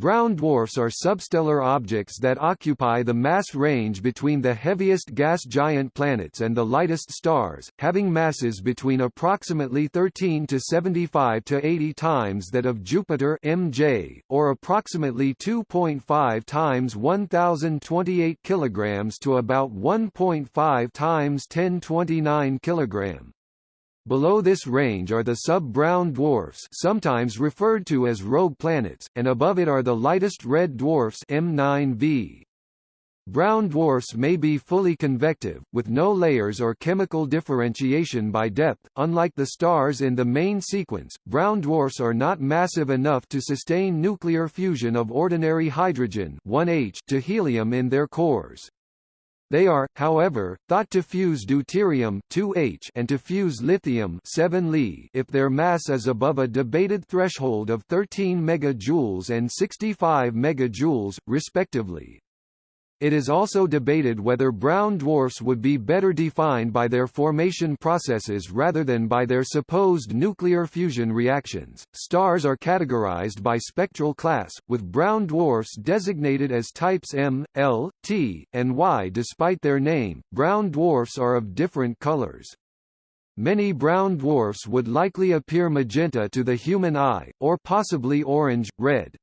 Brown dwarfs are substellar objects that occupy the mass range between the heaviest gas giant planets and the lightest stars, having masses between approximately 13 to 75 to 80 times that of Jupiter MJ, or approximately 2.5 times 1028 kilograms to about 1.5 times 1029 kilogram. Below this range are the sub-brown dwarfs sometimes referred to as rogue planets, and above it are the lightest red dwarfs M9b. Brown dwarfs may be fully convective, with no layers or chemical differentiation by depth. Unlike the stars in the main sequence, brown dwarfs are not massive enough to sustain nuclear fusion of ordinary hydrogen 1H to helium in their cores. They are, however, thought to fuse deuterium 2H and to fuse lithium 7 Li if their mass is above a debated threshold of 13 MJ and 65 MJ, respectively. It is also debated whether brown dwarfs would be better defined by their formation processes rather than by their supposed nuclear fusion reactions. Stars are categorized by spectral class, with brown dwarfs designated as types M, L, T, and Y. Despite their name, brown dwarfs are of different colors. Many brown dwarfs would likely appear magenta to the human eye, or possibly orange, red.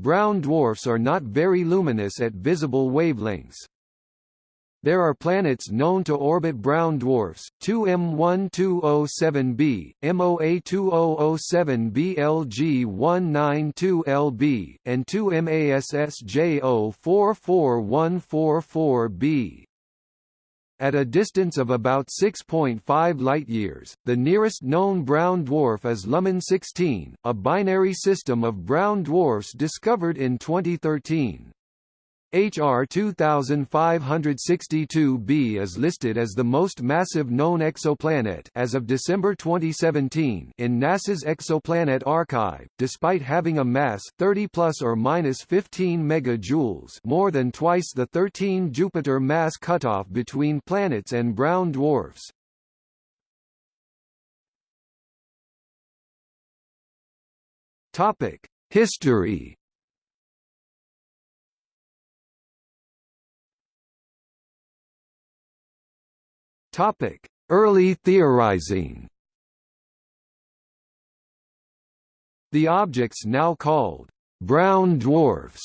Brown dwarfs are not very luminous at visible wavelengths. There are planets known to orbit brown dwarfs, 2M1207b, MOA2007b LG192lb, and 2MASSJ044144b. At a distance of about 6.5 light-years, the nearest known brown dwarf is Luhman 16, a binary system of brown dwarfs discovered in 2013. HR 2562b is listed as the most massive known exoplanet as of December 2017 in NASA's Exoplanet Archive, despite having a mass 30 plus or minus 15 megajoules, more than twice the 13 Jupiter mass cutoff between planets and brown dwarfs. Topic: History Topic: Early theorizing. The objects now called brown dwarfs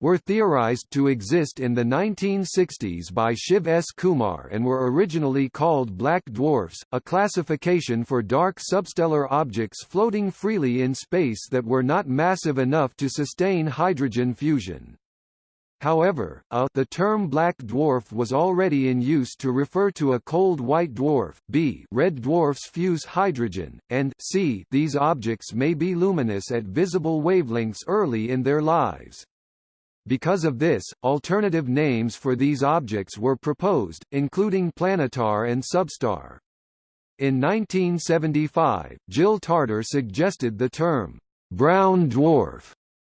were theorized to exist in the 1960s by Shiv S. Kumar and were originally called black dwarfs, a classification for dark substellar objects floating freely in space that were not massive enough to sustain hydrogen fusion. However, a the term black dwarf was already in use to refer to a cold white dwarf, b red dwarfs fuse hydrogen, and c these objects may be luminous at visible wavelengths early in their lives. Because of this, alternative names for these objects were proposed, including planetar and substar. In 1975, Jill Tarter suggested the term, brown dwarf,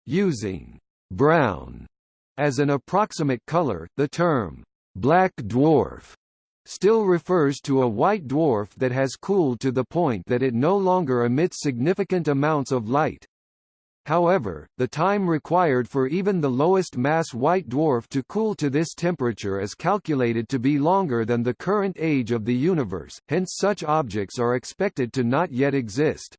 using brown as an approximate color, the term, black dwarf, still refers to a white dwarf that has cooled to the point that it no longer emits significant amounts of light. However, the time required for even the lowest mass white dwarf to cool to this temperature is calculated to be longer than the current age of the universe, hence such objects are expected to not yet exist.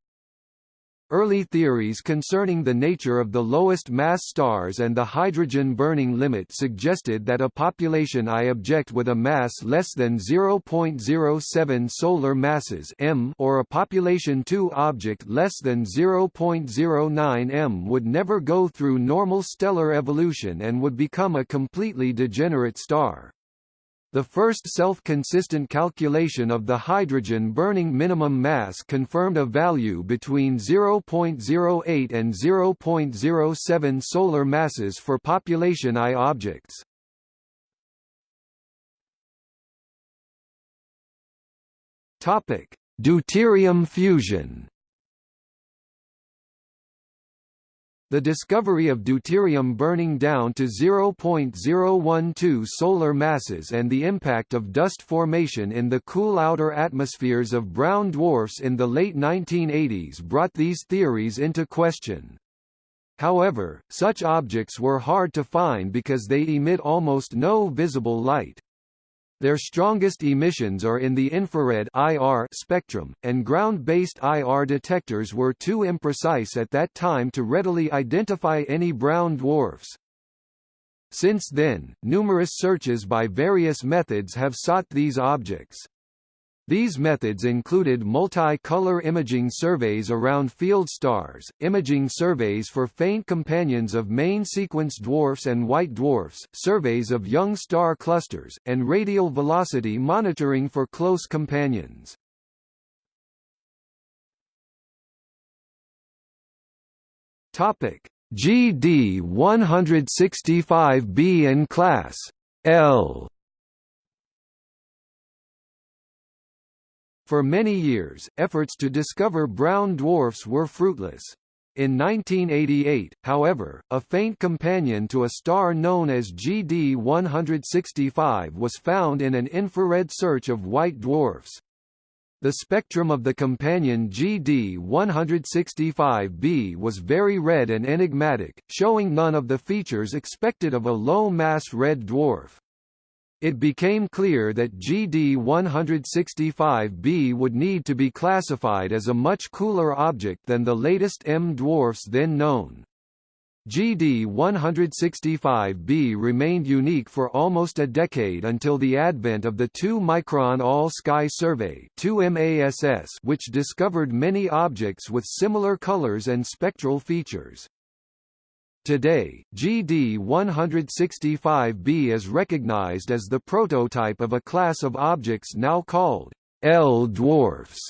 Early theories concerning the nature of the lowest mass stars and the hydrogen burning limit suggested that a population I object with a mass less than 0.07 solar masses m or a population II object less than 0.09 m would never go through normal stellar evolution and would become a completely degenerate star. The first self-consistent calculation of the hydrogen-burning minimum mass confirmed a value between 0.08 and 0.07 solar masses for population I objects. Topic: Deuterium fusion. The discovery of deuterium burning down to 0.012 solar masses and the impact of dust formation in the cool outer atmospheres of brown dwarfs in the late 1980s brought these theories into question. However, such objects were hard to find because they emit almost no visible light. Their strongest emissions are in the infrared IR spectrum, and ground-based IR detectors were too imprecise at that time to readily identify any brown dwarfs. Since then, numerous searches by various methods have sought these objects. These methods included multi-color imaging surveys around field stars, imaging surveys for faint companions of main sequence dwarfs and white dwarfs, surveys of young star clusters, and radial velocity monitoring for close companions. Topic: GD 165b and class L For many years, efforts to discover brown dwarfs were fruitless. In 1988, however, a faint companion to a star known as GD 165 was found in an infrared search of white dwarfs. The spectrum of the companion GD 165b was very red and enigmatic, showing none of the features expected of a low-mass red dwarf. It became clear that GD-165b would need to be classified as a much cooler object than the latest M dwarfs then known. GD-165b remained unique for almost a decade until the advent of the 2-micron All-Sky Survey which discovered many objects with similar colors and spectral features. Today, GD-165b is recognized as the prototype of a class of objects now called L dwarfs.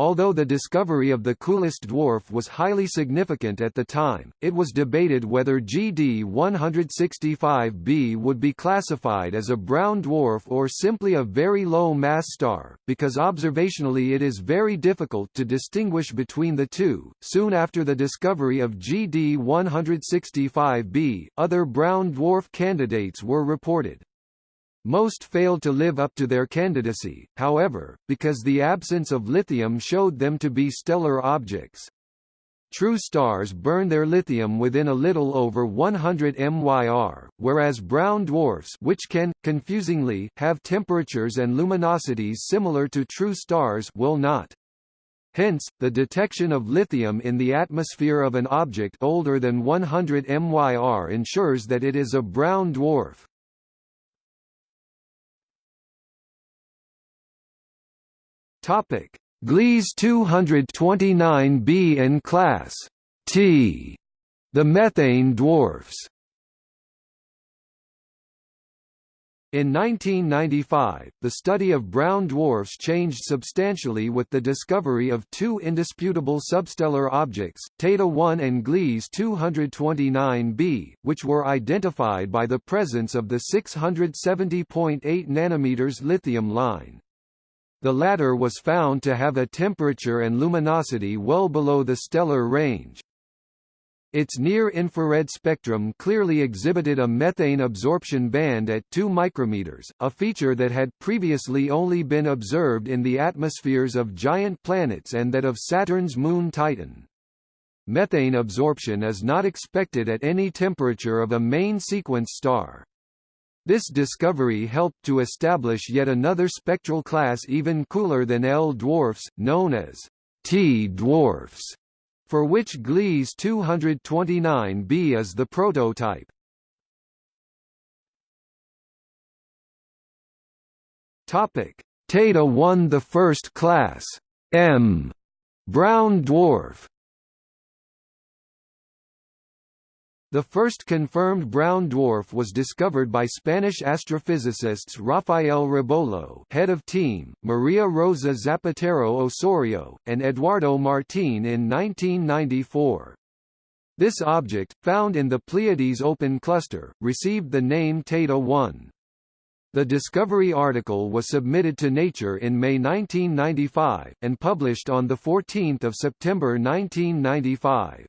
Although the discovery of the coolest dwarf was highly significant at the time, it was debated whether GD 165b would be classified as a brown dwarf or simply a very low mass star, because observationally it is very difficult to distinguish between the two. Soon after the discovery of GD 165b, other brown dwarf candidates were reported. Most failed to live up to their candidacy, however, because the absence of lithium showed them to be stellar objects. True stars burn their lithium within a little over 100 MYR, whereas brown dwarfs which can, confusingly, have temperatures and luminosities similar to true stars will not. Hence, the detection of lithium in the atmosphere of an object older than 100 MYR ensures that it is a brown dwarf. Topic: Gliese 229b and class T. The methane dwarfs. In 1995, the study of brown dwarfs changed substantially with the discovery of two indisputable substellar objects, Teide 1 and Gliese 229b, which were identified by the presence of the 670.8 nanometers lithium line. The latter was found to have a temperature and luminosity well below the stellar range. Its near-infrared spectrum clearly exhibited a methane absorption band at 2 micrometers, a feature that had previously only been observed in the atmospheres of giant planets and that of Saturn's moon Titan. Methane absorption is not expected at any temperature of a main sequence star. This discovery helped to establish yet another spectral class even cooler than L dwarfs, known as T dwarfs, for which Gliese 229b is the prototype. Topic: Teide 1 the first class. M. Brown dwarf The first confirmed brown dwarf was discovered by Spanish astrophysicists Rafael Rebollo head of team, Maria Rosa Zapatero Osorio, and Eduardo Martín in 1994. This object, found in the Pleiades open cluster, received the name Teide 1. The discovery article was submitted to Nature in May 1995, and published on 14 September 1995.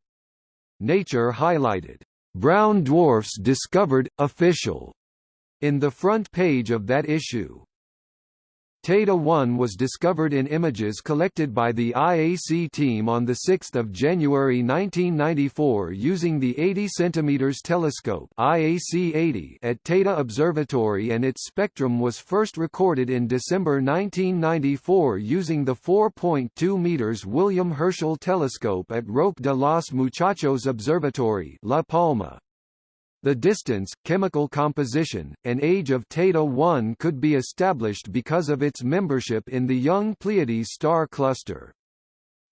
Nature highlighted Brown Dwarfs Discovered, Official, in the front page of that issue. Teide 1 was discovered in images collected by the IAC team on 6 January 1994 using the 80 cm telescope IAC 80 at Teide Observatory and its spectrum was first recorded in December 1994 using the 4.2 meters William Herschel telescope at Roque de los Muchachos Observatory La Palma. The distance, chemical composition, and age of Teide 1 could be established because of its membership in the young Pleiades star cluster.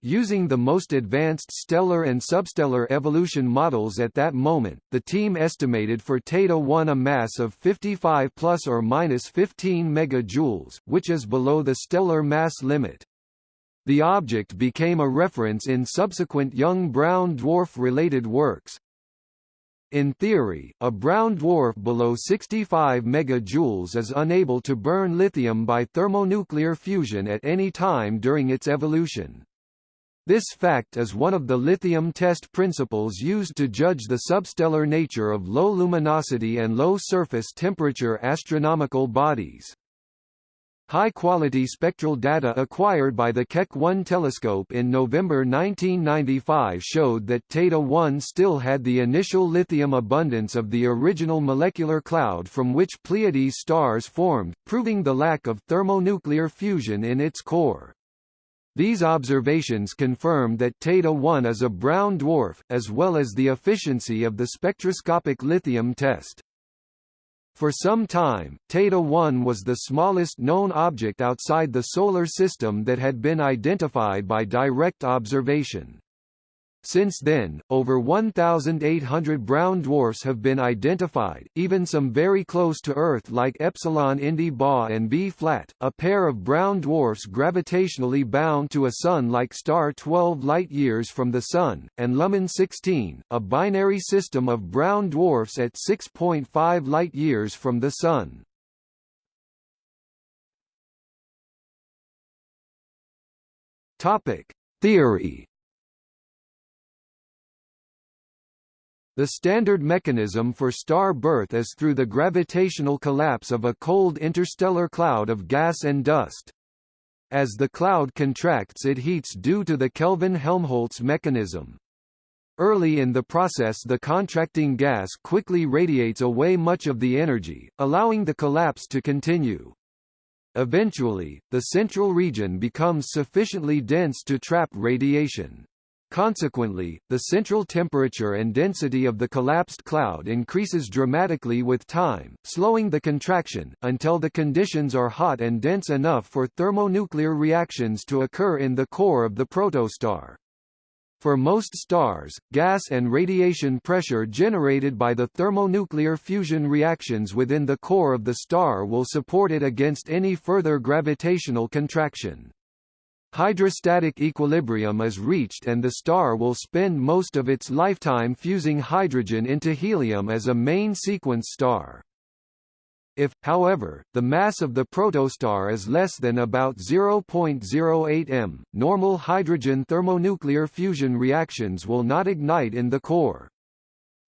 Using the most advanced stellar and substellar evolution models at that moment, the team estimated for Teide 1 a mass of 55 plus or minus 15 megajoules, which is below the stellar mass limit. The object became a reference in subsequent young brown dwarf-related works, in theory, a brown dwarf below 65 megajoules is unable to burn lithium by thermonuclear fusion at any time during its evolution. This fact is one of the lithium test principles used to judge the substellar nature of low luminosity and low surface temperature astronomical bodies. High-quality spectral data acquired by the Keck 1 telescope in November 1995 showed that Teide 1 still had the initial lithium abundance of the original molecular cloud from which Pleiades stars formed, proving the lack of thermonuclear fusion in its core. These observations confirm that Teide 1 is a brown dwarf, as well as the efficiency of the spectroscopic lithium test. For some time, Teide 1 was the smallest known object outside the Solar System that had been identified by direct observation. Since then, over 1,800 brown dwarfs have been identified, even some very close to Earth like Epsilon Indi Ba and B flat, a pair of brown dwarfs gravitationally bound to a Sun-like star 12 light-years from the Sun, and Luhman 16, a binary system of brown dwarfs at 6.5 light-years from the Sun. Theory The standard mechanism for star birth is through the gravitational collapse of a cold interstellar cloud of gas and dust. As the cloud contracts it heats due to the Kelvin-Helmholtz mechanism. Early in the process the contracting gas quickly radiates away much of the energy, allowing the collapse to continue. Eventually, the central region becomes sufficiently dense to trap radiation. Consequently, the central temperature and density of the collapsed cloud increases dramatically with time, slowing the contraction, until the conditions are hot and dense enough for thermonuclear reactions to occur in the core of the protostar. For most stars, gas and radiation pressure generated by the thermonuclear fusion reactions within the core of the star will support it against any further gravitational contraction. Hydrostatic equilibrium is reached and the star will spend most of its lifetime fusing hydrogen into helium as a main sequence star. If, however, the mass of the protostar is less than about 0.08 m, normal hydrogen thermonuclear fusion reactions will not ignite in the core.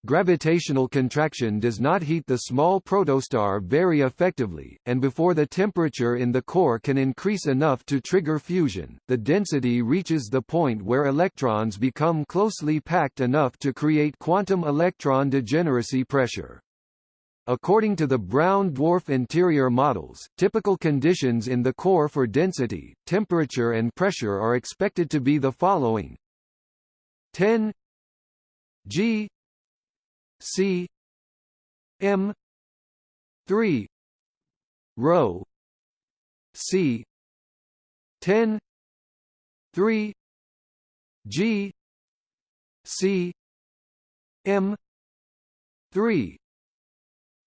Gravitational contraction does not heat the small protostar very effectively, and before the temperature in the core can increase enough to trigger fusion, the density reaches the point where electrons become closely packed enough to create quantum electron degeneracy pressure. According to the brown dwarf interior models, typical conditions in the core for density, temperature and pressure are expected to be the following 10 g C M three rho C ten three G C M three.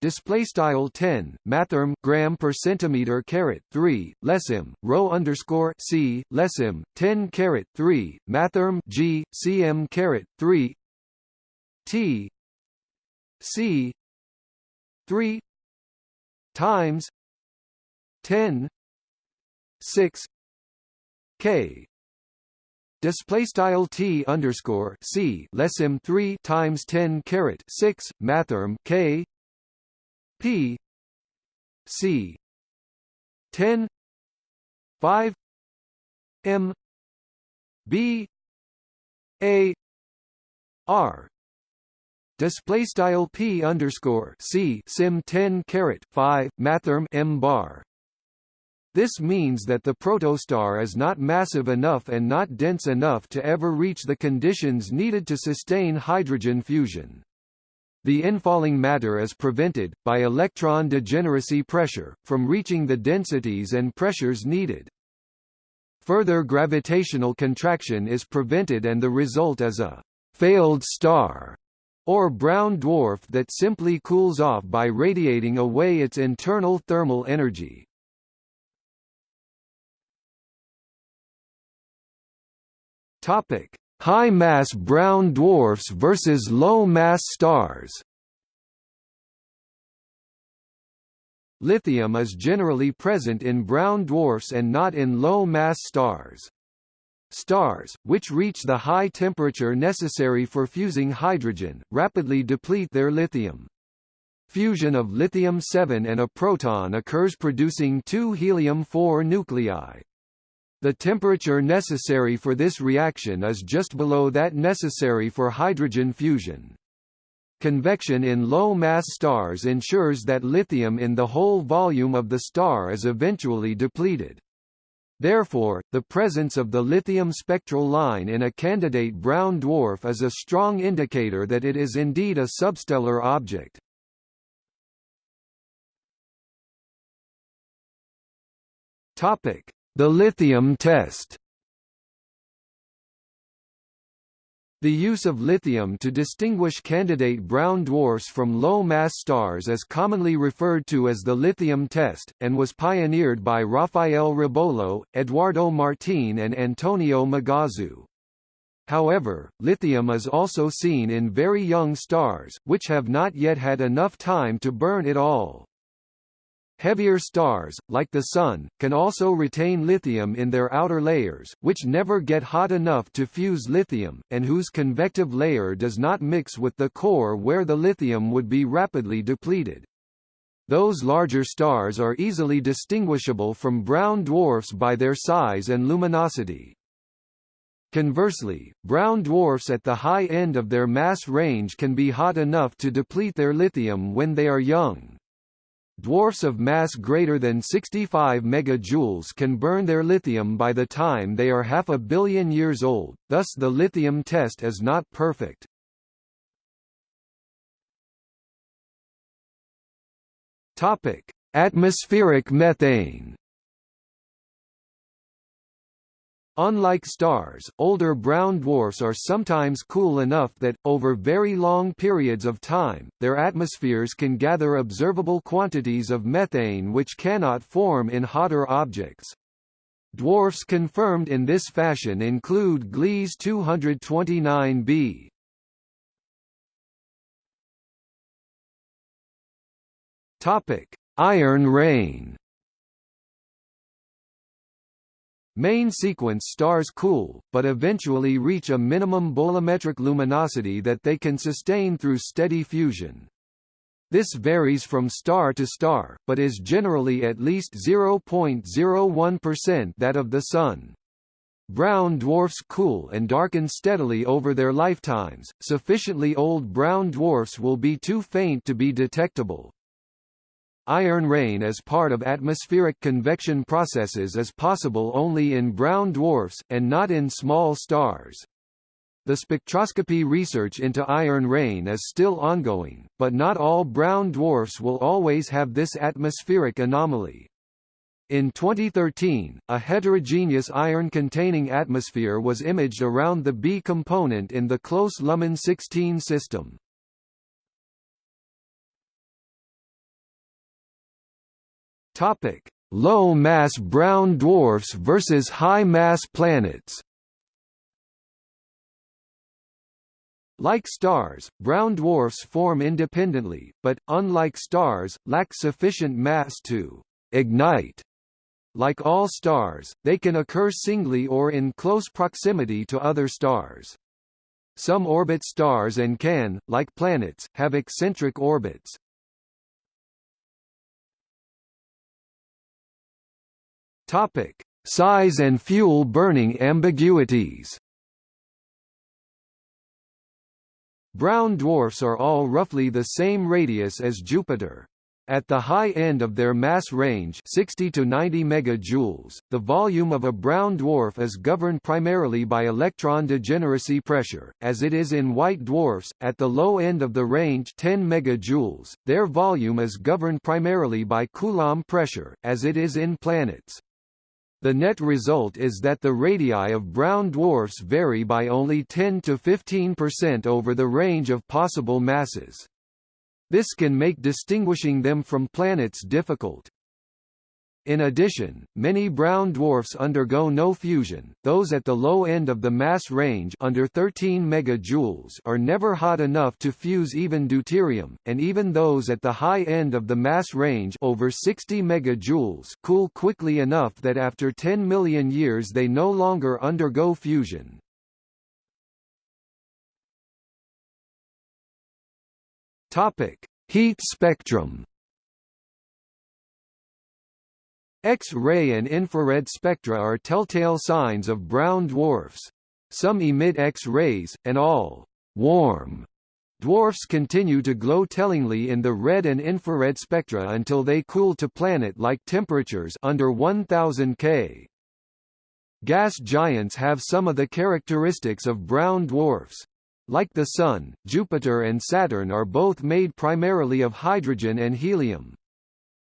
Display style 10 mathrm gram per centimeter caret 3 lesim rho underscore c lesim 10 caret 3 mathrm g cm caret 3 t C. three times ten six K. Display style T underscore C less M three times ten caret six mathrm K. P. C. ten 5 m. B. A. R display style p underscore c sim 10 caret 5 mathrm m bar this means that the protostar is not massive enough and not dense enough to ever reach the conditions needed to sustain hydrogen fusion. The infalling matter is prevented, by electron degeneracy pressure, from reaching the densities and pressures needed. Further gravitational contraction is prevented and the result is a «failed star» or brown dwarf that simply cools off by radiating away its internal thermal energy. Topic: High-mass brown dwarfs versus low-mass stars. Lithium is generally present in brown dwarfs and not in low-mass stars. Stars, which reach the high temperature necessary for fusing hydrogen, rapidly deplete their lithium. Fusion of lithium-7 and a proton occurs producing two helium-4 nuclei. The temperature necessary for this reaction is just below that necessary for hydrogen fusion. Convection in low-mass stars ensures that lithium in the whole volume of the star is eventually depleted. Therefore, the presence of the lithium spectral line in a candidate brown dwarf is a strong indicator that it is indeed a substellar object. Topic: the lithium test The use of lithium to distinguish candidate brown dwarfs from low-mass stars is commonly referred to as the lithium test, and was pioneered by Rafael Rebollo, Eduardo Martín and Antonio Magazzù. However, lithium is also seen in very young stars, which have not yet had enough time to burn it all. Heavier stars, like the Sun, can also retain lithium in their outer layers, which never get hot enough to fuse lithium, and whose convective layer does not mix with the core where the lithium would be rapidly depleted. Those larger stars are easily distinguishable from brown dwarfs by their size and luminosity. Conversely, brown dwarfs at the high end of their mass range can be hot enough to deplete their lithium when they are young. Dwarfs of mass greater than 65 megajoules can burn their lithium by the time they are half a billion years old, thus the lithium test is not perfect. Topic: Atmospheric methane Unlike stars, older brown dwarfs are sometimes cool enough that, over very long periods of time, their atmospheres can gather observable quantities of methane which cannot form in hotter objects. Dwarfs confirmed in this fashion include Gliese 229b. Iron rain Main sequence stars cool, but eventually reach a minimum bolometric luminosity that they can sustain through steady fusion. This varies from star to star, but is generally at least 0.01% that of the Sun. Brown dwarfs cool and darken steadily over their lifetimes, sufficiently old brown dwarfs will be too faint to be detectable. Iron rain as part of atmospheric convection processes is possible only in brown dwarfs, and not in small stars. The spectroscopy research into iron rain is still ongoing, but not all brown dwarfs will always have this atmospheric anomaly. In 2013, a heterogeneous iron-containing atmosphere was imaged around the B component in the close Luhman 16 system. Topic: Low-mass brown dwarfs versus high-mass planets. Like stars, brown dwarfs form independently, but, unlike stars, lack sufficient mass to ignite. Like all stars, they can occur singly or in close proximity to other stars. Some orbit stars and can, like planets, have eccentric orbits. Topic: Size and fuel burning ambiguities Brown dwarfs are all roughly the same radius as Jupiter. At the high end of their mass range 60 to 90 megajoules, the volume of a brown dwarf is governed primarily by electron degeneracy pressure, as it is in white dwarfs. At the low end of the range 10 megajoules, their volume is governed primarily by Coulomb pressure, as it is in planets. The net result is that the radii of brown dwarfs vary by only 10 to 15% over the range of possible masses. This can make distinguishing them from planets difficult. In addition, many brown dwarfs undergo no fusion. Those at the low end of the mass range under 13 megajoules are never hot enough to fuse even deuterium, and even those at the high end of the mass range over 60 megajoules cool quickly enough that after 10 million years they no longer undergo fusion. Topic: Heat spectrum. X-ray and infrared spectra are telltale signs of brown dwarfs. Some emit X-rays, and all warm dwarfs continue to glow tellingly in the red and infrared spectra until they cool to planet-like temperatures under 1000 K. Gas giants have some of the characteristics of brown dwarfs. Like the Sun, Jupiter and Saturn are both made primarily of hydrogen and helium.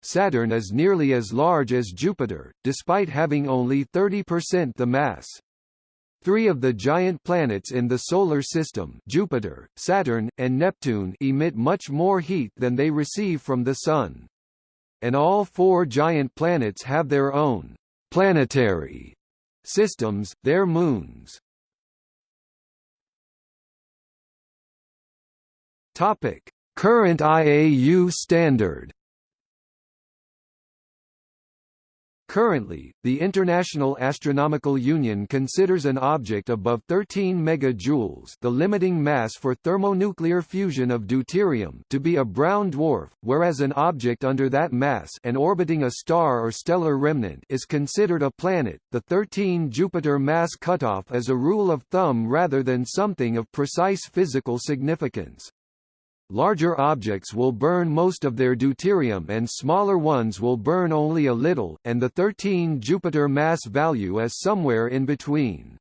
Saturn is nearly as large as Jupiter, despite having only 30% the mass. Three of the giant planets in the Solar System Jupiter, Saturn, and Neptune emit much more heat than they receive from the Sun. And all four giant planets have their own planetary systems, their moons. Current IAU standard. Currently, the International Astronomical Union considers an object above 13 megajoules, the limiting mass for thermonuclear fusion of deuterium, to be a brown dwarf, whereas an object under that mass and orbiting a star or stellar remnant is considered a planet. The 13 Jupiter mass cutoff is a rule of thumb rather than something of precise physical significance. Larger objects will burn most of their deuterium and smaller ones will burn only a little, and the 13 Jupiter mass value is somewhere in between.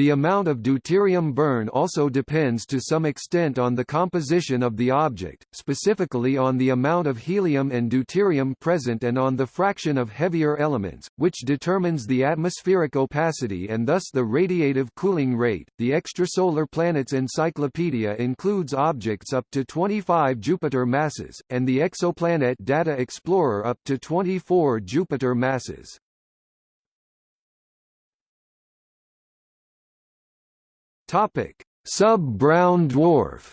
The amount of deuterium burn also depends to some extent on the composition of the object, specifically on the amount of helium and deuterium present and on the fraction of heavier elements, which determines the atmospheric opacity and thus the radiative cooling rate. The Extrasolar Planets Encyclopedia includes objects up to 25 Jupiter masses, and the Exoplanet Data Explorer up to 24 Jupiter masses. Topic: Sub-brown dwarf.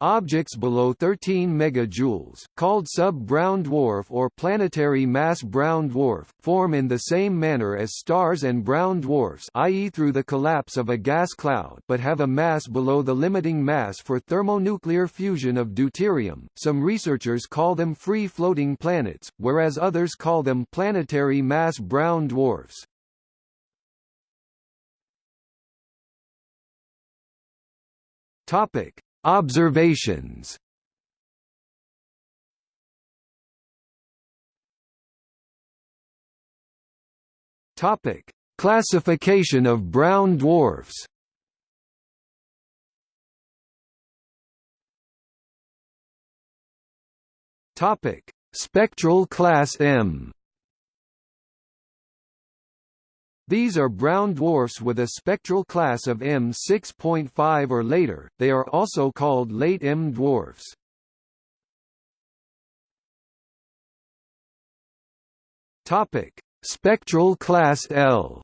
Objects below 13 megajoules, called sub-brown dwarf or planetary mass brown dwarf, form in the same manner as stars and brown dwarfs i.e. through the collapse of a gas cloud but have a mass below the limiting mass for thermonuclear fusion of deuterium. Some researchers call them free-floating planets, whereas others call them planetary mass brown dwarfs. Topic: Observations. Topic: Classification of brown dwarfs. Topic: Spectral class M. These are brown dwarfs with a spectral class of M 6.5 or later, they are also called late M dwarfs. Spectral class L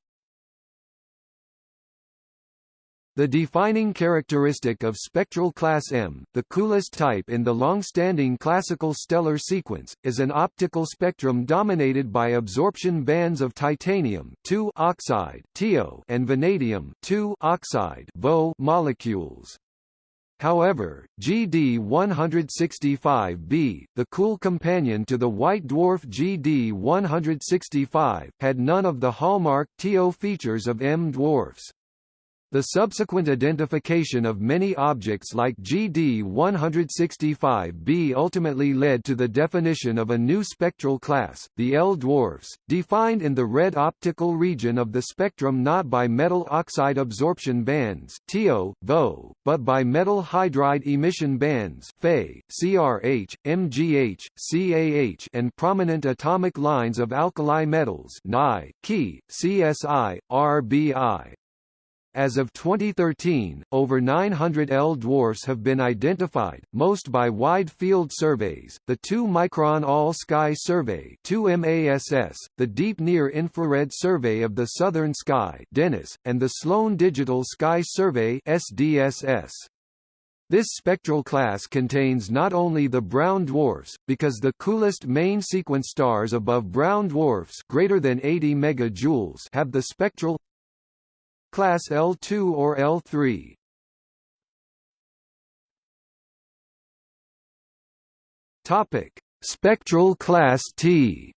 The defining characteristic of spectral class M, the coolest type in the long-standing classical stellar sequence, is an optical spectrum dominated by absorption bands of titanium oxide and vanadium oxide molecules. However, GD-165b, the cool companion to the white dwarf GD-165, had none of the hallmark TO features of M dwarfs. The subsequent identification of many objects like GD-165b ultimately led to the definition of a new spectral class, the L dwarfs, defined in the red optical region of the spectrum not by metal oxide absorption bands TO, VO, but by metal hydride emission bands Fe, CRH, MGH, CAH and prominent atomic lines of alkali metals Ni, Ki, CSI, RBI. As of 2013, over 900 L dwarfs have been identified, most by wide field surveys, the 2-micron All-Sky Survey 2MASS, the Deep Near Infrared Survey of the Southern Sky DENIS, and the Sloan Digital Sky Survey SDSS. This spectral class contains not only the brown dwarfs, because the coolest main sequence stars above brown dwarfs greater than 80 megajoules have the spectral Class L2 or L3. Topic: Spectral class T.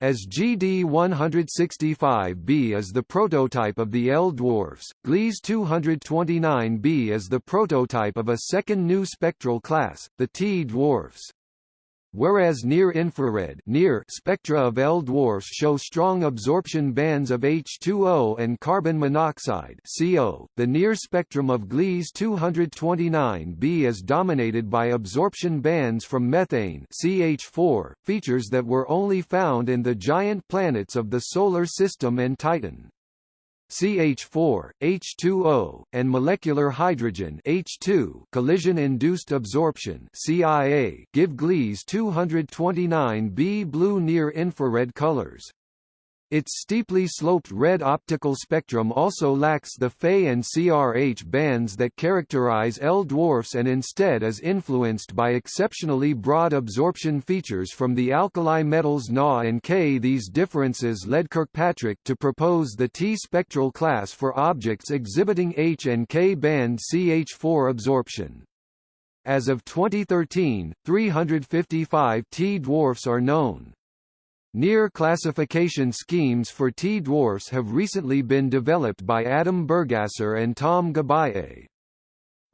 As GD165b is the prototype of the L dwarfs, Gliese 229b is the prototype of a second new spectral class, the T dwarfs. Whereas near-infrared near spectra of L dwarfs show strong absorption bands of H2O and carbon monoxide CO, the near spectrum of Gliese 229b is dominated by absorption bands from methane CH4, features that were only found in the giant planets of the Solar System and Titan. CH4, H2O, and molecular hydrogen H2 collision-induced absorption CIA give Gliese 229b blue near-infrared colors. Its steeply sloped red optical spectrum also lacks the Fe and CRH bands that characterize L dwarfs and instead is influenced by exceptionally broad absorption features from the alkali metals Na and K. These differences led Kirkpatrick to propose the T spectral class for objects exhibiting H and K band CH4 absorption. As of 2013, 355 T dwarfs are known. Near classification schemes for T-dwarfs have recently been developed by Adam Burgasser and Tom Geballe.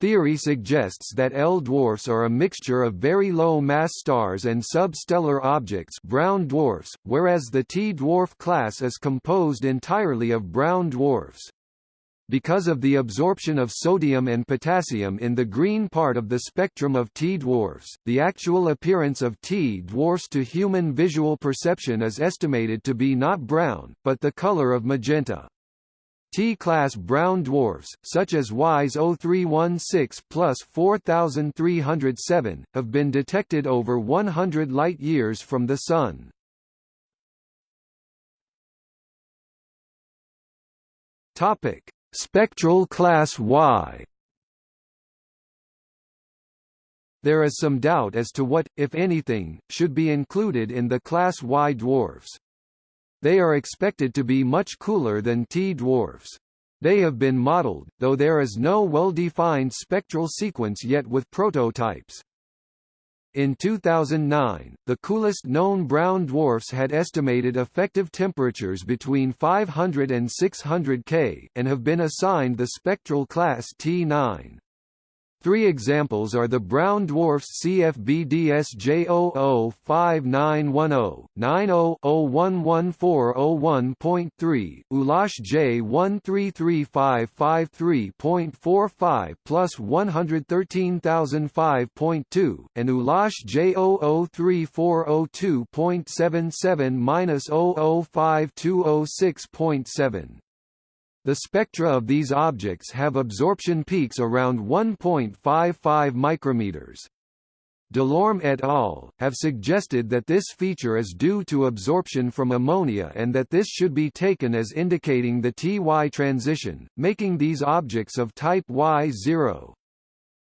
Theory suggests that L dwarfs are a mixture of very low mass stars and substellar objects brown dwarfs, whereas the T-dwarf class is composed entirely of brown dwarfs. Because of the absorption of sodium and potassium in the green part of the spectrum of T-dwarfs, the actual appearance of T-dwarfs to human visual perception is estimated to be not brown, but the color of magenta. T-class brown dwarfs, such as WISE 0316 plus 4307, have been detected over 100 light-years from the Sun. Topic: Spectral class Y There is some doubt as to what, if anything, should be included in the class Y dwarfs. They are expected to be much cooler than T dwarfs. They have been modeled, though there is no well-defined spectral sequence yet with prototypes. In 2009, the coolest known brown dwarfs had estimated effective temperatures between 500 and 600 K, and have been assigned the spectral class T9. Three examples are the brown dwarfs CFB DSJ005910, 90-011401.3, Ulash J133553.45 plus 113005.2, and Ulash J003402.77 minus 005206.7. The spectra of these objects have absorption peaks around 1.55 micrometers. Delorme et al. have suggested that this feature is due to absorption from ammonia and that this should be taken as indicating the Ty transition, making these objects of type Y0.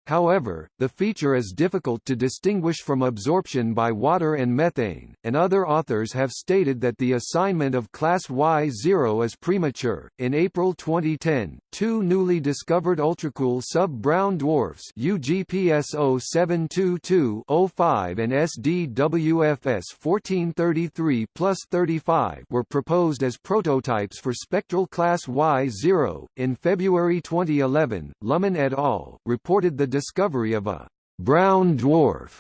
However, the feature is difficult to distinguish from absorption by water and methane, and other authors have stated that the assignment of class Y0 is premature. In April 2010, two newly discovered ultracool sub-brown dwarfs UGPS 0722-05 and SDWFS 1433 were proposed as prototypes for spectral class Y0. In February 2011, Luhman et al. reported the discovery of a brown dwarf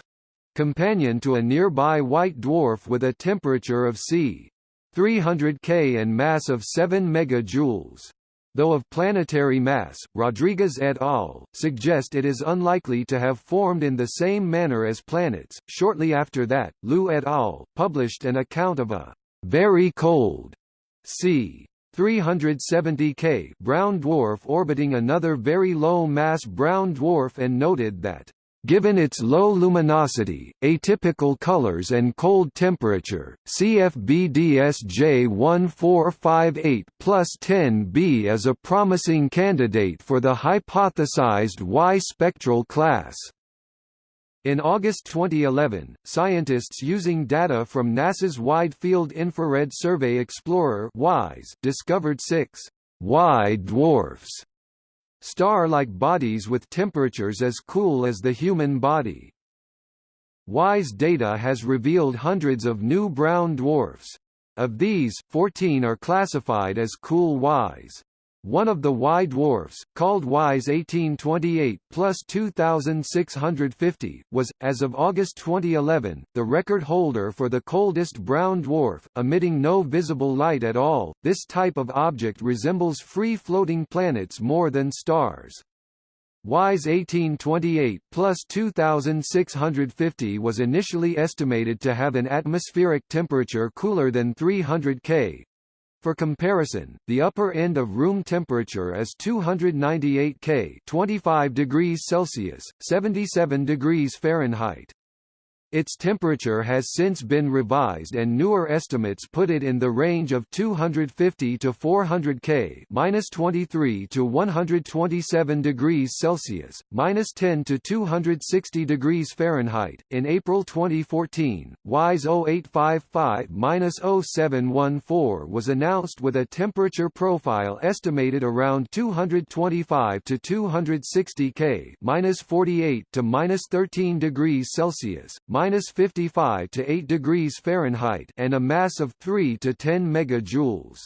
companion to a nearby white dwarf with a temperature of c. 300 K and mass of 7 megajoules. Though of planetary mass, Rodriguez et al. suggest it is unlikely to have formed in the same manner as planets. Shortly after that, Liu et al. published an account of a very cold c. 370 K brown dwarf orbiting another very low-mass brown dwarf and noted that Given its low luminosity, atypical colors and cold temperature, CFB DSJ1458 plus 10b is a promising candidate for the hypothesized Y spectral class. In August 2011, scientists using data from NASA's Wide Field Infrared Survey Explorer WISE discovered six Y dwarfs, star-like bodies with temperatures as cool as the human body. WISE data has revealed hundreds of new brown dwarfs. Of these, 14 are classified as cool Ys. One of the Y dwarfs, called WISE 1828 plus 2650, was, as of August 2011, the record holder for the coldest brown dwarf, emitting no visible light at all. This type of object resembles free floating planets more than stars. WISE 1828 plus 2650 was initially estimated to have an atmospheric temperature cooler than 300 K, for comparison, the upper end of room temperature is 298 K 25 degrees Celsius, 77 degrees Fahrenheit. Its temperature has since been revised and newer estimates put it in the range of 250 to 400 K minus 23 to 127 degrees Celsius, minus 10 to 260 degrees Fahrenheit. In April 2014, WISE 0855-0714 was announced with a temperature profile estimated around 225 to 260 K minus 48 to minus 13 degrees Celsius, minus 55 to 8 degrees Fahrenheit and a mass of 3 to 10 megajoules.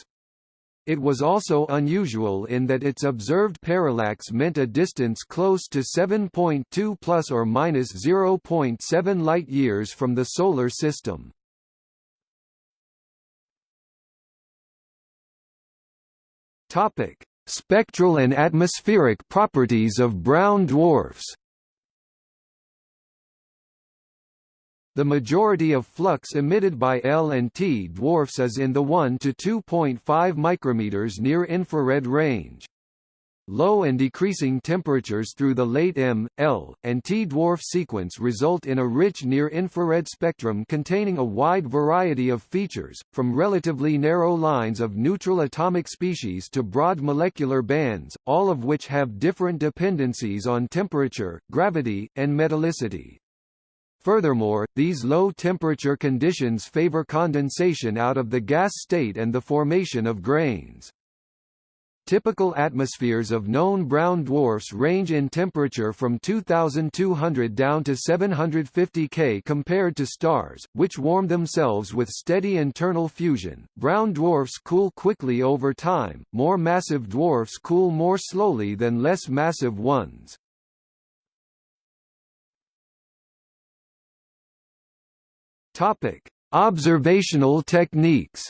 It was also unusual in that its observed parallax meant a distance close to 7.2 plus or minus 0.7 light-years from the Solar System. Topic: Spectral and atmospheric properties of brown dwarfs. The majority of flux emitted by L and T dwarfs is in the 1 to 2.5 micrometers near infrared range. Low and decreasing temperatures through the late M, L, and T dwarf sequence result in a rich near-infrared spectrum containing a wide variety of features, from relatively narrow lines of neutral atomic species to broad molecular bands, all of which have different dependencies on temperature, gravity, and metallicity. Furthermore, these low-temperature conditions favor condensation out of the gas state and the formation of grains. Typical atmospheres of known brown dwarfs range in temperature from 2200 down to 750 K compared to stars, which warm themselves with steady internal fusion. Brown dwarfs cool quickly over time, more massive dwarfs cool more slowly than less massive ones. Topic: Observational techniques.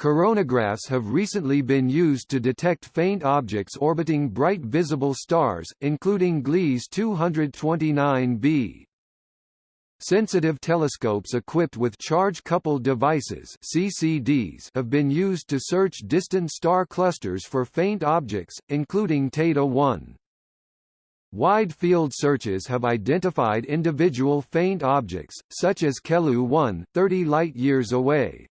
Coronagraphs have recently been used to detect faint objects orbiting bright visible stars, including Gliese 229b. Sensitive telescopes equipped with charge-coupled devices CCDs have been used to search distant star clusters for faint objects, including Teide 1. Wide field searches have identified individual faint objects, such as Kelu-1, 30 light-years away.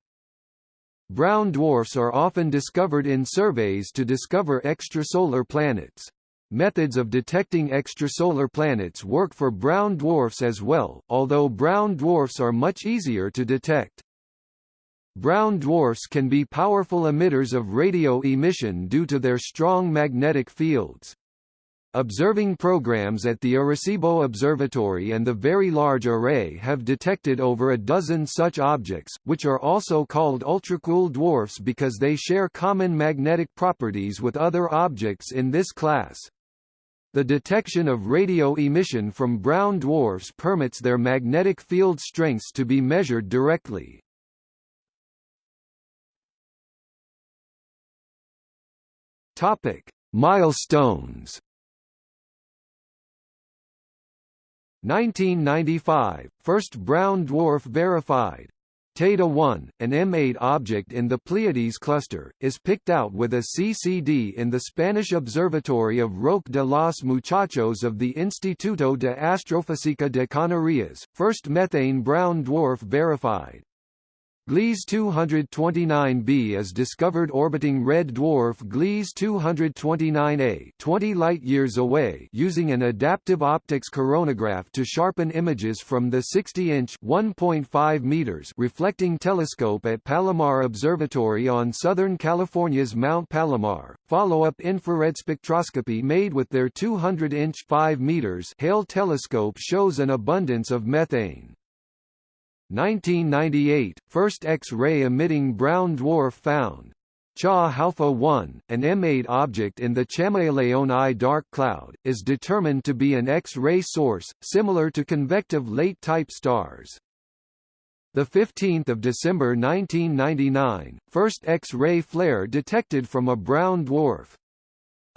Brown dwarfs are often discovered in surveys to discover extrasolar planets. Methods of detecting extrasolar planets work for brown dwarfs as well, although brown dwarfs are much easier to detect. Brown dwarfs can be powerful emitters of radio emission due to their strong magnetic fields. Observing programs at the Arecibo Observatory and the Very Large Array have detected over a dozen such objects, which are also called ultracool dwarfs because they share common magnetic properties with other objects in this class. The detection of radio emission from brown dwarfs permits their magnetic field strengths to be measured directly. Topic: Milestones 1995 – First brown dwarf verified. Teide 1, an M8 object in the Pleiades cluster, is picked out with a CCD in the Spanish observatory of Roque de los Muchachos of the Instituto de Astrofísica de Canarias, first methane brown dwarf verified. Gliese 229b is discovered orbiting red dwarf Gliese 229a 20 light-years away using an adaptive optics coronagraph to sharpen images from the 60-inch (1.5 meters) reflecting telescope at Palomar Observatory on Southern California's Mount Palomar. Follow-up infrared spectroscopy made with their 200-inch 5 meters Hale telescope shows an abundance of methane. 1998 – First X-ray emitting brown dwarf found. Cha Halpha 1, an M8 object in the Chamaeleon I dark cloud, is determined to be an X-ray source, similar to convective late-type stars. 15 December 1999, first X-ray flare detected from a brown dwarf.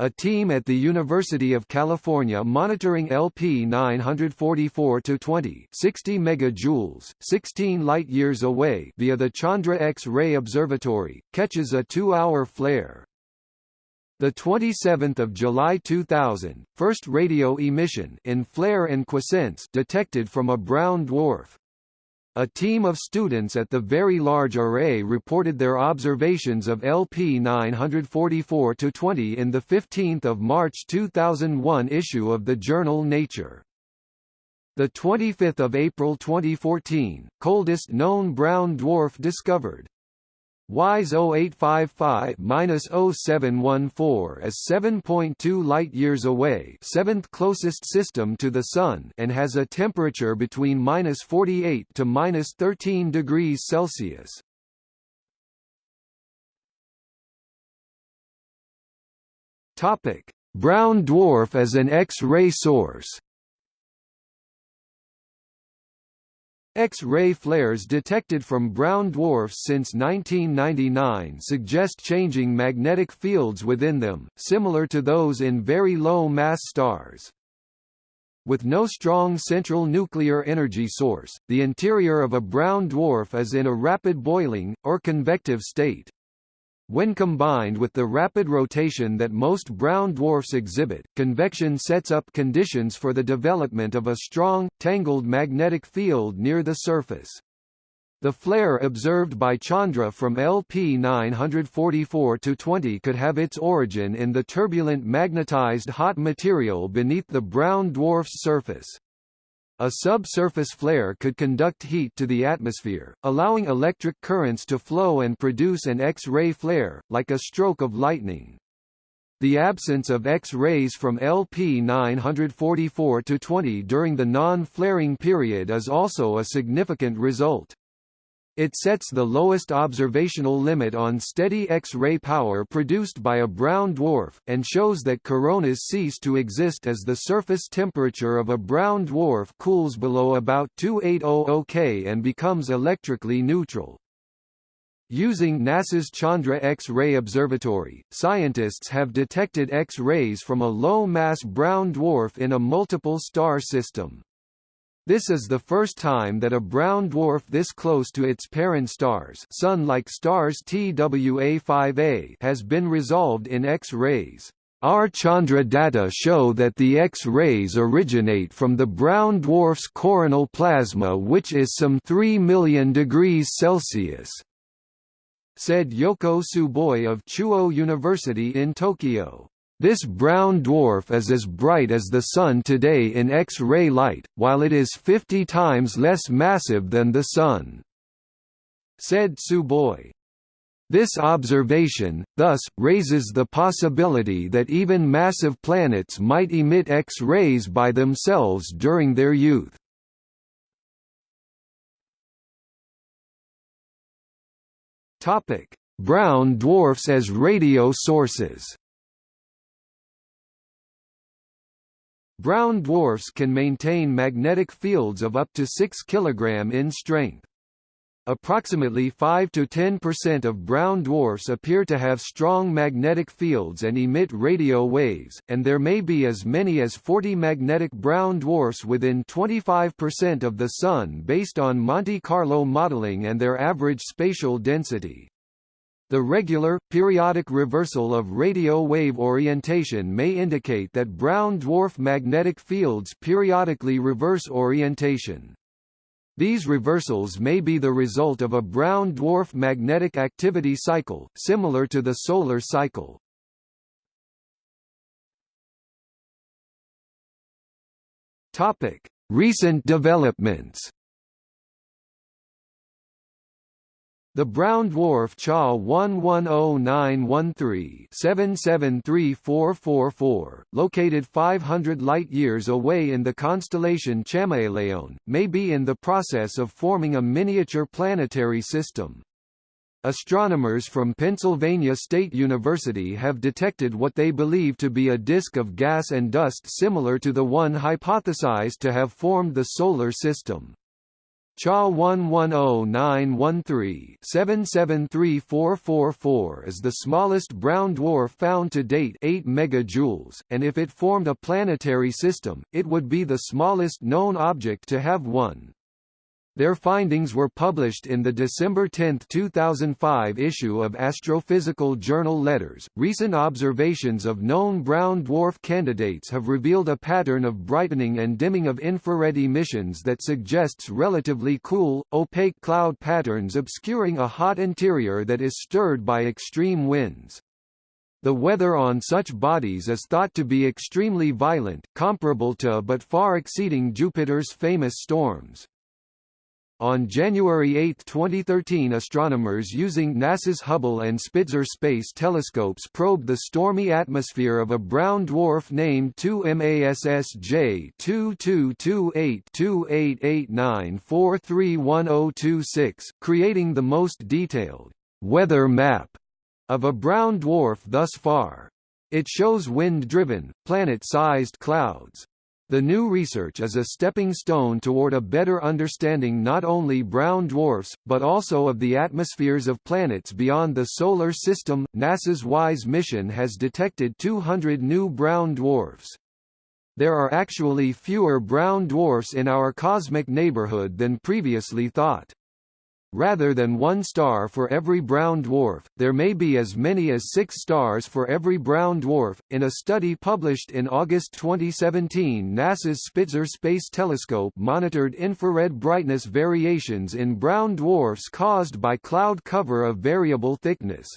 A team at the University of California monitoring LP 944-20 60 megajoules, 16 light-years away via the Chandra X-ray Observatory, catches a two-hour flare. The 27th of July 2000, first radio emission in flare and quiescence detected from a brown dwarf. A team of students at the Very Large Array reported their observations of LP 944-20 in the 15th of March 2001 issue of the journal Nature. The 25th of April 2014, coldest known brown dwarf discovered. WISE 0855-0714 is 7.2 light-years away seventh closest system to the Sun and has a temperature between minus 48 to minus 13 degrees Celsius. Brown dwarf as an X-ray source X-ray flares detected from brown dwarfs since 1999 suggest changing magnetic fields within them, similar to those in very low-mass stars. With no strong central nuclear energy source, the interior of a brown dwarf is in a rapid boiling, or convective state. When combined with the rapid rotation that most brown dwarfs exhibit, convection sets up conditions for the development of a strong, tangled magnetic field near the surface. The flare observed by Chandra from LP 944-20 could have its origin in the turbulent magnetized hot material beneath the brown dwarf's surface. A subsurface flare could conduct heat to the atmosphere, allowing electric currents to flow and produce an X-ray flare, like a stroke of lightning. The absence of X-rays from LP 944-20 during the non-flaring period is also a significant result. It sets the lowest observational limit on steady X-ray power produced by a brown dwarf, and shows that coronas cease to exist as the surface temperature of a brown dwarf cools below about 2800 K and becomes electrically neutral. Using NASA's Chandra X-ray Observatory, scientists have detected X-rays from a low-mass brown dwarf in a multiple star system. This is the first time that a brown dwarf this close to its parent stars Sun-like stars TWA5A has been resolved in X-rays. Our Chandra data show that the X-rays originate from the brown dwarf's coronal plasma which is some 3 million degrees Celsius. said Yoko Tsuboi of Chuo University in Tokyo. This brown dwarf is as bright as the Sun today in X-ray light, while it is 50 times less massive than the Sun," said Tsuboi. This observation, thus, raises the possibility that even massive planets might emit X-rays by themselves during their youth. Brown dwarfs as radio sources Brown dwarfs can maintain magnetic fields of up to 6 kg in strength. Approximately 5 to 10% of brown dwarfs appear to have strong magnetic fields and emit radio waves, and there may be as many as 40 magnetic brown dwarfs within 25% of the Sun based on Monte Carlo modeling and their average spatial density. The regular, periodic reversal of radio wave orientation may indicate that brown dwarf magnetic fields periodically reverse orientation. These reversals may be the result of a brown dwarf magnetic activity cycle, similar to the solar cycle. Recent developments The brown dwarf CHA 110913-773444, located 500 light-years away in the constellation Chamaeleon, may be in the process of forming a miniature planetary system. Astronomers from Pennsylvania State University have detected what they believe to be a disk of gas and dust similar to the one hypothesized to have formed the Solar System. CHA 110913-773444 is the smallest brown dwarf found to date 8 megajoules, and if it formed a planetary system, it would be the smallest known object to have one. Their findings were published in the December 10, 2005 issue of Astrophysical Journal Letters. Recent observations of known brown dwarf candidates have revealed a pattern of brightening and dimming of infrared emissions that suggests relatively cool, opaque cloud patterns obscuring a hot interior that is stirred by extreme winds. The weather on such bodies is thought to be extremely violent, comparable to but far exceeding Jupiter's famous storms. On January 8, 2013 astronomers using NASA's Hubble and Spitzer space telescopes probed the stormy atmosphere of a brown dwarf named 2MASSJ 22282889431026, creating the most detailed weather map of a brown dwarf thus far. It shows wind-driven, planet-sized clouds. The new research is a stepping stone toward a better understanding not only brown dwarfs, but also of the atmospheres of planets beyond the Solar System. NASA's WISE mission has detected 200 new brown dwarfs. There are actually fewer brown dwarfs in our cosmic neighborhood than previously thought. Rather than one star for every brown dwarf, there may be as many as six stars for every brown dwarf. In a study published in August 2017, NASA's Spitzer Space Telescope monitored infrared brightness variations in brown dwarfs caused by cloud cover of variable thickness.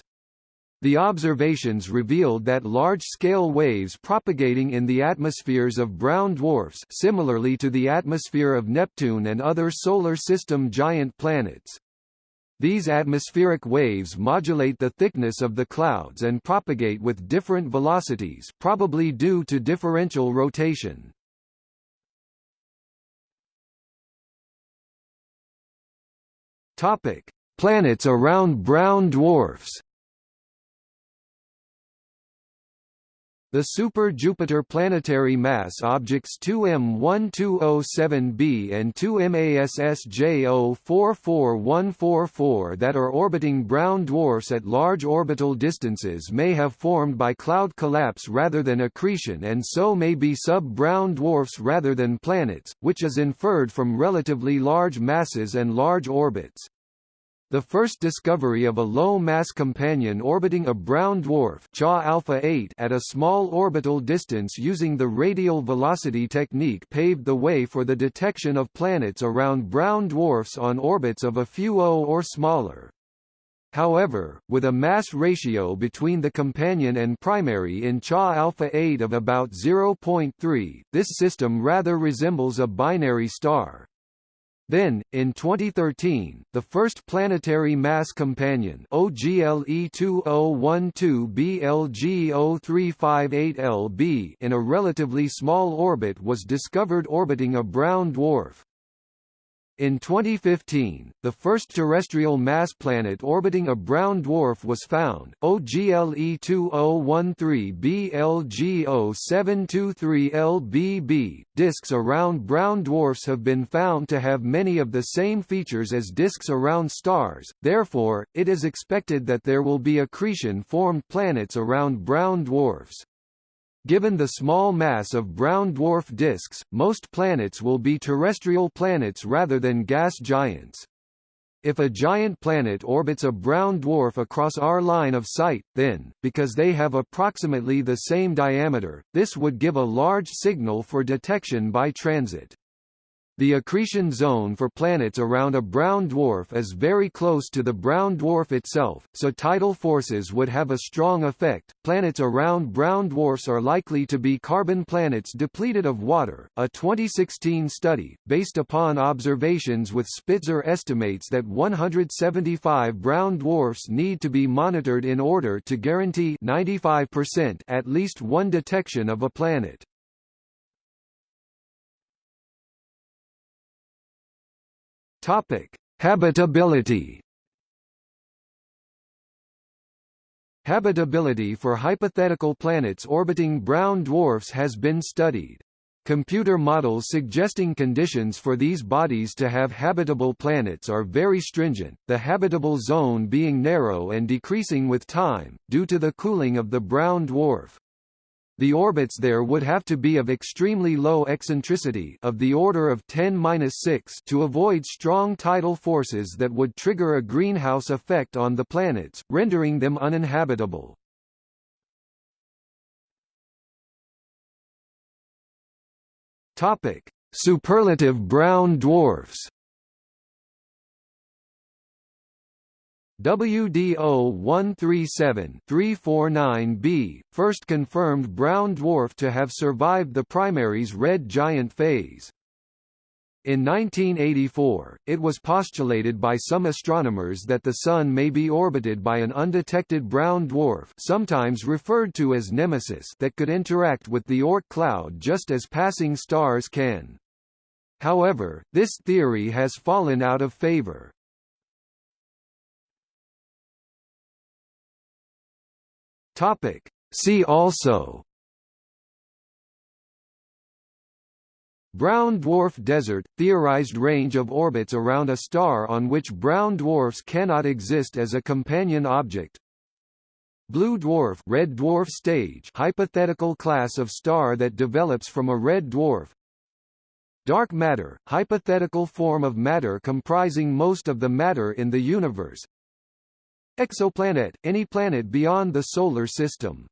The observations revealed that large-scale waves propagating in the atmospheres of brown dwarfs similarly to the atmosphere of Neptune and other Solar System giant planets, these atmospheric waves modulate the thickness of the clouds and propagate with different velocities probably due to differential rotation. Planets around brown dwarfs The Super-Jupiter planetary mass objects 2M1207b and 2MASSJ044144 that are orbiting brown dwarfs at large orbital distances may have formed by cloud collapse rather than accretion and so may be sub-brown dwarfs rather than planets, which is inferred from relatively large masses and large orbits. The first discovery of a low-mass companion orbiting a brown dwarf Cha Alpha 8 at a small orbital distance using the radial velocity technique paved the way for the detection of planets around brown dwarfs on orbits of a few O or smaller. However, with a mass ratio between the companion and primary in Cha alpha 8 of about 0.3, this system rather resembles a binary star. Then, in 2013, the first planetary mass companion OGLE 2012-BLG0358LB in a relatively small orbit was discovered orbiting a brown dwarf. In 2015, the first terrestrial mass planet orbiting a brown dwarf was found, OGLE 2013-BLGO723LBB. Disks around brown dwarfs have been found to have many of the same features as disks around stars, therefore, it is expected that there will be accretion-formed planets around brown dwarfs. Given the small mass of brown dwarf disks, most planets will be terrestrial planets rather than gas giants. If a giant planet orbits a brown dwarf across our line of sight, then, because they have approximately the same diameter, this would give a large signal for detection by transit. The accretion zone for planets around a brown dwarf is very close to the brown dwarf itself, so tidal forces would have a strong effect. Planets around brown dwarfs are likely to be carbon planets depleted of water. A 2016 study, based upon observations with Spitzer estimates that 175 brown dwarfs need to be monitored in order to guarantee 95% at least one detection of a planet. Topic: Habitability. Habitability for hypothetical planets orbiting brown dwarfs has been studied. Computer models suggesting conditions for these bodies to have habitable planets are very stringent, the habitable zone being narrow and decreasing with time, due to the cooling of the brown dwarf. The orbits there would have to be of extremely low eccentricity of the order of 10-6 to avoid strong tidal forces that would trigger a greenhouse effect on the planets, rendering them uninhabitable. Topic: Superlative brown dwarfs WDO 137-349b, first confirmed brown dwarf to have survived the primary's red giant phase. In 1984, it was postulated by some astronomers that the Sun may be orbited by an undetected brown dwarf sometimes referred to as Nemesis that could interact with the Oort cloud just as passing stars can. However, this theory has fallen out of favor. Topic. See also. Brown dwarf desert – theorized range of orbits around a star on which brown dwarfs cannot exist as a companion object. Blue dwarf red dwarf stage hypothetical class of star that develops from a red dwarf. Dark matter – hypothetical form of matter comprising most of the matter in the universe Exoplanet – any planet beyond the Solar System